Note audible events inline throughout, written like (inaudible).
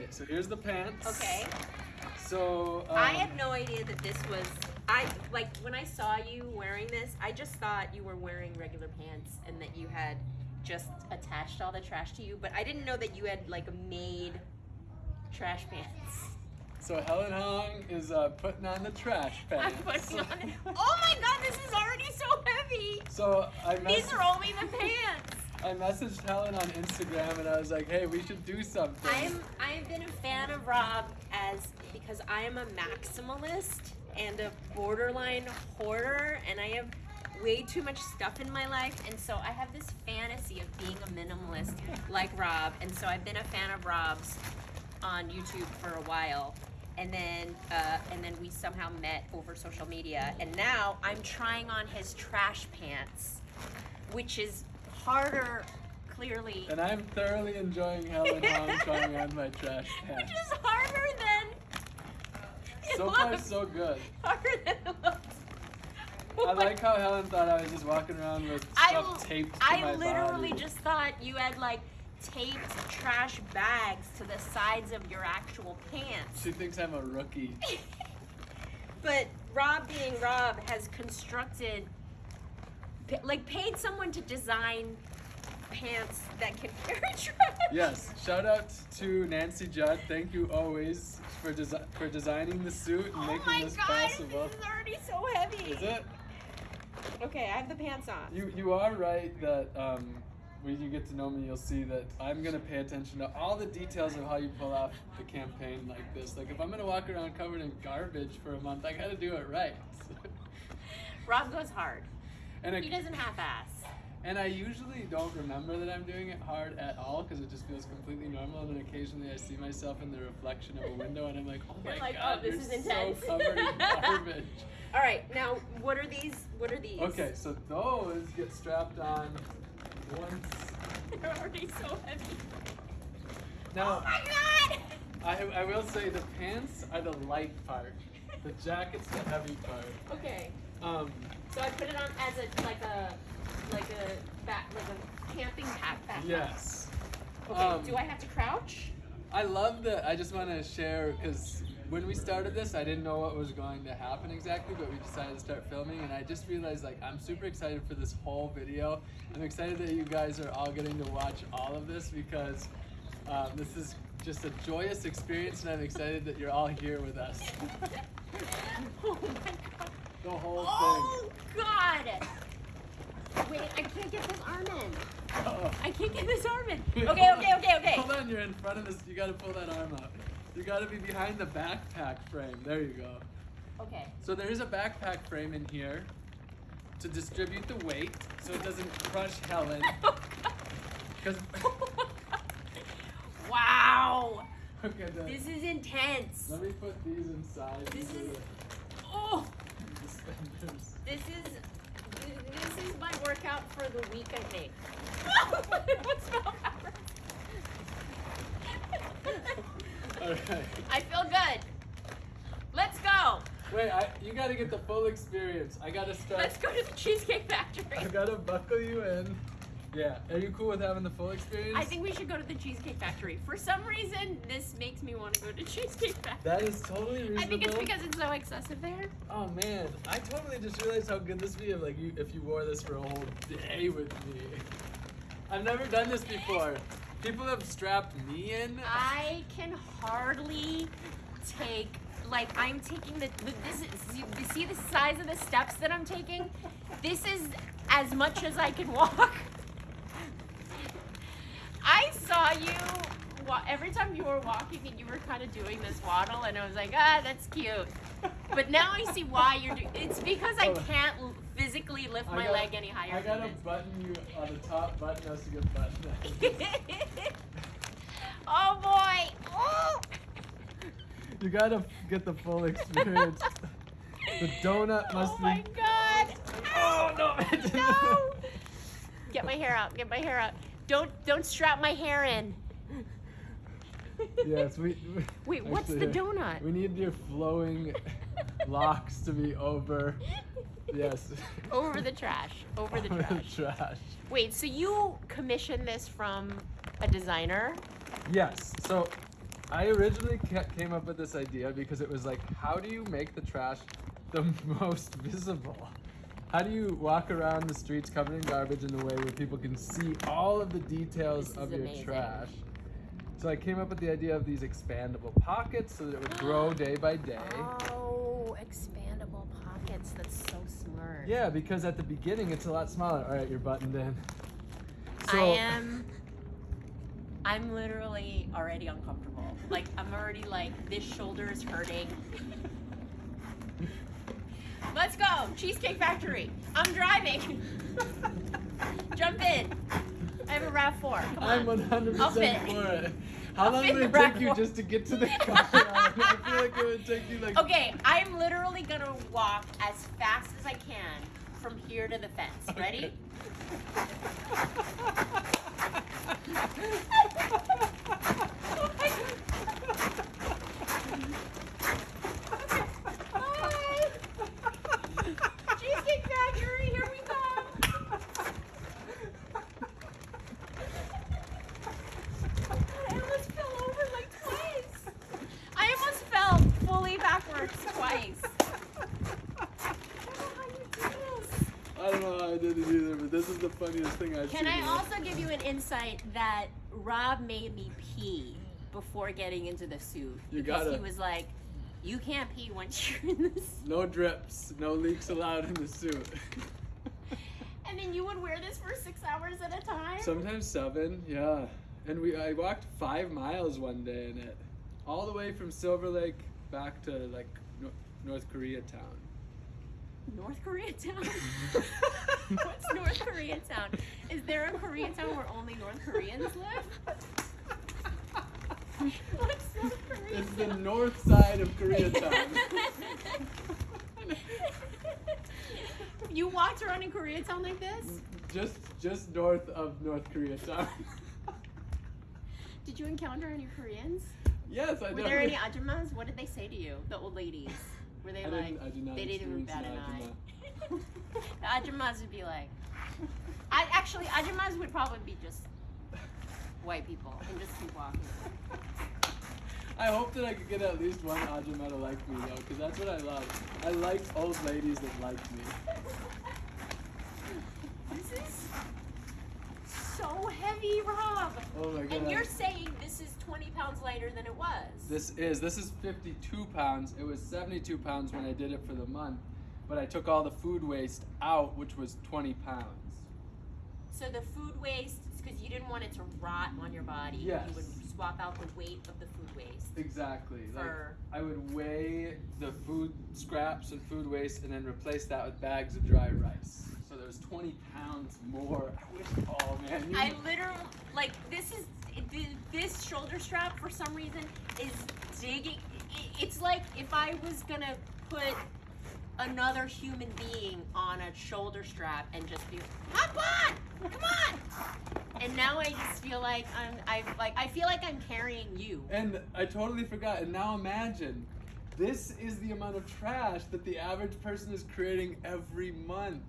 right, so here's the pants. Okay. So um, I had no idea that this was. I like when I saw you wearing this. I just thought you were wearing regular pants and that you had just attached all the trash to you. But I didn't know that you had like made trash pants. So Helen Hong is uh, putting on the trash (laughs) pants. I'm putting on (laughs) it. Oh my god, this is already so heavy. So I These are only the pants. I messaged Helen on Instagram and I was like, hey, we should do something. I'm I've been a fan of Rob as because I am a maximalist and a borderline hoarder and I have way too much stuff in my life and so I have this fantasy of being a minimalist like Rob and so I've been a fan of Rob's on YouTube for a while and then uh, and then we somehow met over social media and now I'm trying on his trash pants which is harder clearly And I'm thoroughly enjoying Helen Hong trying on my trash can. which is harder than it So far, so good. harder than it looks. I oh like how Helen thought I was just walking around with I, stuff taped to I my literally body. just thought you had like taped trash bags to the sides of your actual pants. She thinks I'm a rookie. (laughs) But Rob, being Rob, has constructed, like, paid someone to design pants that can (laughs) carry trash. Yes, shout out to Nancy Judd. Thank you always for desi- for designing the suit and Oh making my this god, possible. this is already so heavy. Is it? Okay, I have the pants on. You you are right that um, when you get to know me, you'll see that I'm gonna pay attention to all the details of how you pull off the campaign like this. Like if I'm gonna walk around covered in garbage for a month, I gotta do it right. (laughs) Rob goes hard. And I, He doesn't half-ass. and I usually don't remember that I'm doing it hard at all because it just feels completely normal. And then occasionally I see myself in the reflection of a window, and I'm like, oh my like, god, oh, this is intense. so covered in (laughs) garbage. All right, now what are these? What are these? Okay, so those get strapped on once. (laughs) They're already so heavy. Now, oh my god! I, I will say the pants are the light part. The (laughs) jacket's the heavy part. Okay, Um, so I put it on as a like a like a back like a camping backpack. yes. Okay. Um, Do I have to crouch? I love that. I just want to share because when we started this, I didn't know what was going to happen exactly, but we decided to start filming, and I just realized like I'm super excited for this whole video. I'm excited that you guys are all getting to watch all of this because um, this is just a joyous experience, and I'm excited that you're all here with us. (laughs) oh my god. The whole Oh god! Wait, I can't get this arm in. Uh-oh. I can't get this arm in. (laughs) Okay, okay, okay, okay. Hold on, you're in front of this. You gotta pull that arm out. You gotta be behind the backpack frame. There you go. Okay. So there is a backpack frame in here to distribute the weight so it doesn't crush Helen. (laughs) Oh, because (laughs) wow! okay, the, This is intense. let me put these inside. This is oh, the suspenders. this is this is my for the week. I think. (laughs) What's smell All right. I feel good. Let's go. Wait, I, you gotta get the full experience. I gotta start. Let's go to the Cheesecake Factory. I gotta buckle you in. Yeah. Are you cool with having the full experience? I think we should go to the Cheesecake Factory. For some reason, this makes me want to go to (laughs) Cheesecake Factory. that is totally reasonable. I think it's because it's so excessive there. Oh man, I totally just realized how good this would be if like you if you wore this for a whole day with me. I've never done this before. People have strapped me in. I can hardly take like I'm taking the, the this is you, you see the size of the steps that I'm taking. This is as much as I can walk. (laughs) I saw you every time you were walking and you were kind of doing this waddle, and I was like, ah, that's cute. But now I see why you're doing. It's because I can't physically lift my gotta- leg any higher I gotta button you on the top button has to get buttoned. this. (laughs) oh boy! Oh! you gotta get the full experience. the donut (laughs) must oh be. my god! Oh no! no! Get my hair out. Get my hair out. Don't don't strap my hair in. yes, we. we- (laughs) Wait, what's the actually, donut? We need your flowing (laughs) locks to be over. Yes. (laughs) Over the trash. Over the Over trash. trash. Wait, so you commissioned this from a designer? Yes. So I originally came up with this idea because it was like, how do you make the trash the most visible? How do you walk around the streets covered in garbage in the way where people can see all of the details of your amazing. trash? So I came up with the idea of these expandable pockets so that it would (gasps) grow day by day. Oh, expandable pockets. That's so smart. Yeah, because at the beginning it's a lot smaller. All right, you're buttoned in. I am. I'm literally already uncomfortable. Like I'm already like this shoulder is hurting. (laughs) Let's go, Cheesecake Factory. I'm driving. (laughs) Jump in. I have a Rav Four. Come I'm 100% for it. How I'll long the it take you just to get to the (laughs) car? I feel like it would take you like. Okay, I'm literally gonna walk as fast as I can from here to the fence. Ready? (laughs) Bye. Cheesecake Factory, here we come. I almost fell over like twice. I almost fell fully backwards twice. I don't know how you do this. I don't know how I did it either, but this is the funniest thing I've Can seen. I also give you an insight that Rob made me pee before getting into the suit? You because gotta- He was like, "You can't pee once (laughs) you're in this." No drips, no leaks allowed in the suit. (laughs) And then you would wear this for six hours at a time. Sometimes seven, yeah. And we I walked five miles one day in it, all the way from Silver Lake back to like North Korea town. North Koreatown. (laughs) What's North Koreatown? Is there a Koreatown where only North Koreans live? What's North Koreatown? It's the north side of Koreatown. (laughs) you walked around in Koreatown like this? just just north of North Koreatown. (laughs) Did you encounter any Koreans? yes, I did. Were there any ajumas? What did they say to you? The old ladies. Were they I like? did not they didn't even bat an eye. (laughs) the ajumas would be like. (laughs) I actually ajumas would probably be just white people and just keep walking. I hope that I could get at least one Ajumma to like me though, because that's what I love. I like old ladies that like me. (laughs) This is so heavy, Rob. Oh my god. And you're saying this is 20 pounds lighter than it was. This is this is 52 pounds. It was 72 pounds when I did it for the month, but I took all the food waste out, which was 20 pounds. So the food waste, because you didn't want it to rot on your body. Yes. You would swap out the weight of the food waste Exactly. Like. I would weigh the food scraps and food waste, and then replace that with bags of dry rice. So there's 20 pounds more. I (laughs) wish. Oh man. You, I literally like this is this shoulder strap for some reason is digging. It's like if I was gonna put another human being on a shoulder strap and just be hop on, come on. And now I just feel like I'm I like I feel like I'm carrying you. And I totally forgot. And now imagine, this is the amount of trash that the average person is creating every month.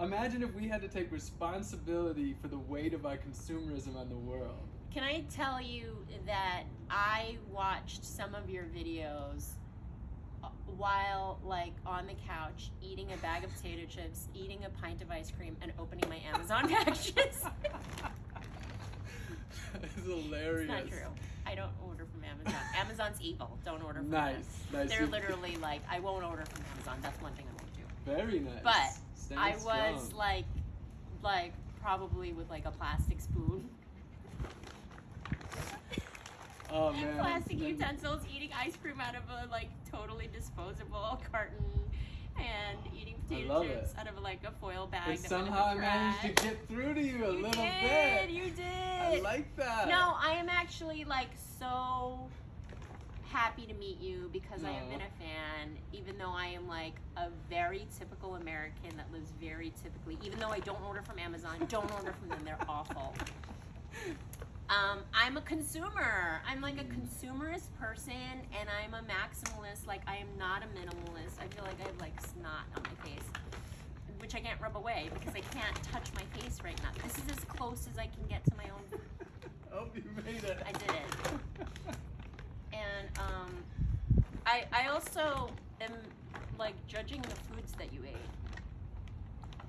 Imagine if we had to take responsibility for the weight of our consumerism on the world. Can I tell you that I watched some of your videos uh, while like on the couch eating a bag of potato chips, eating a pint of ice cream, and opening my Amazon (laughs) packages. (laughs) it's hilarious. it's not true. I don't order from Amazon. (laughs) Amazon's evil. Don't order from Nice, them. nice. They're literally like, I won't order from Amazon. That's one thing I won't do. Very nice. But Standing I was strong. like, like probably with like a plastic spoon. (laughs) oh man. plastic utensils, eating ice cream out of a like totally disposable (laughs) carton, and eating potato chips it. out of like a foil bag. But that somehow I managed to get through to you a you little did, bit. You did. I like that. No, I am actually like so happy to meet you because I have been a fan, even though I am like a very typical American that lives very typically, even though I don't order from Amazon, don't order from them, they're awful. (laughs) Um, I'm a consumer. I'm like a consumerist person and I'm a maximalist. Like, I am not a minimalist. I feel like I have like snot on my face, which I can't rub away because I can't touch my face right now. This is as close as I can get to my own Hope (laughs) you made it. I did it. (laughs) Um, I I also am like judging the foods that you ate.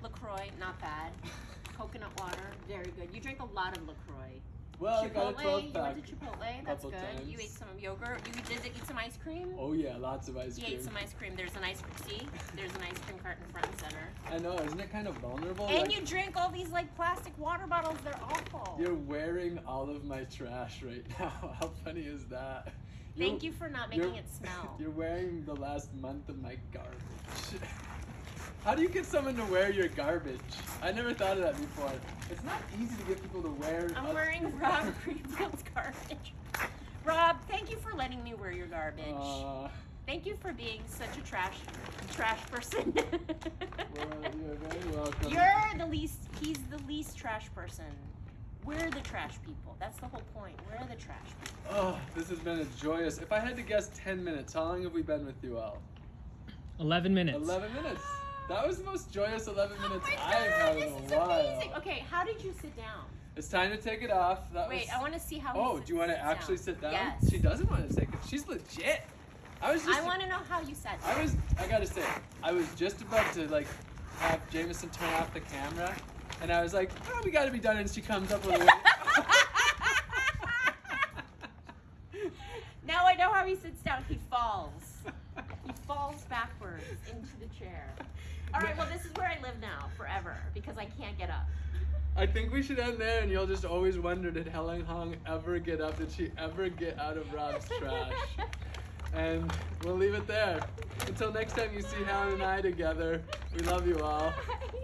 Lacroix, not bad. (laughs) Coconut water, very good. You drink a lot of Lacroix. Well, I got a Chipotle, you went to Chipotle. That's good. times. You ate some yogurt. You did eat some ice cream. Oh yeah, lots of ice He cream. You ate some ice cream. There's an ice cream. See, there's an ice cream cart in front and center. I know, isn't it kind of vulnerable? And Like, you drink all these like plastic water bottles. They're awful. You're wearing all of my trash right (laughs) now. How funny is that? Thank You're- for not making it smell. (laughs) You're wearing the last month of my garbage. (laughs) How do you get someone to wear your garbage? I never thought of that before. It's not easy to get people to wear. I'm wearing (laughs) Rob Greenfield's garbage. Rob, thank you for letting me wear your garbage. Uh, Thank you for being such a trash trash person. well, you're very welcome. You're the least he's the least trash person. We're the trash people. That's the whole point. We're the trash people. Oh, this has been a joyous. If I had to guess 10 minutes, how long have we been with you all? 11 minutes. 11 minutes. That was the most joyous 11 minutes oh my I've god, had in a is while. amazing. Okay, how did you sit down? It's time to take it off. That Wait, was... I want to see how. Oh, sits- do you want to sits actually sit down? Yes. She doesn't want to take it. She's legit. I was just. I want to know how you sat down. I was. I gotta say, I was just about to like have Jameson turn off the camera, and I was like, "Oh, we gotta be done." And she comes up with a. (laughs) now I know how he sits down. He falls. He falls backwards into the chair. All right, well, this is where I live now forever because I can't get up. I think we should end there, and you'll just always wonder: Did Helen Hong ever get up? Did she ever get out of Rob's trash? And we'll leave it there. Until next time you see Helen and I together, we love you all. (laughs)